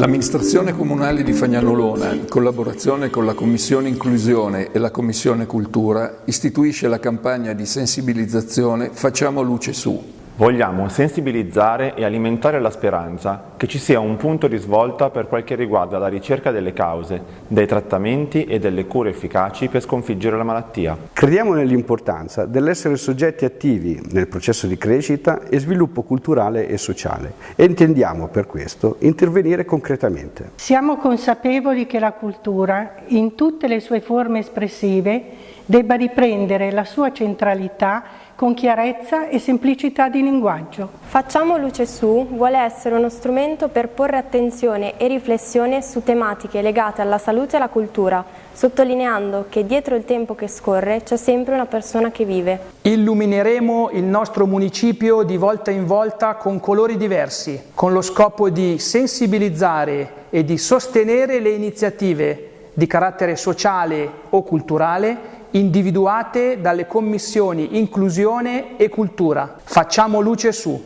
L'amministrazione comunale di Fagnanolona, in collaborazione con la Commissione Inclusione e la Commissione Cultura, istituisce la campagna di sensibilizzazione Facciamo luce su, Vogliamo sensibilizzare e alimentare la speranza che ci sia un punto di svolta per quel che riguarda la ricerca delle cause, dei trattamenti e delle cure efficaci per sconfiggere la malattia. Crediamo nell'importanza dell'essere soggetti attivi nel processo di crescita e sviluppo culturale e sociale e intendiamo per questo intervenire concretamente. Siamo consapevoli che la cultura, in tutte le sue forme espressive, debba riprendere la sua centralità con chiarezza e semplicità di linguaggio. Facciamo luce su vuole essere uno strumento per porre attenzione e riflessione su tematiche legate alla salute e alla cultura, sottolineando che dietro il tempo che scorre c'è sempre una persona che vive. Illumineremo il nostro municipio di volta in volta con colori diversi, con lo scopo di sensibilizzare e di sostenere le iniziative di carattere sociale o culturale individuate dalle commissioni inclusione e cultura. Facciamo luce su.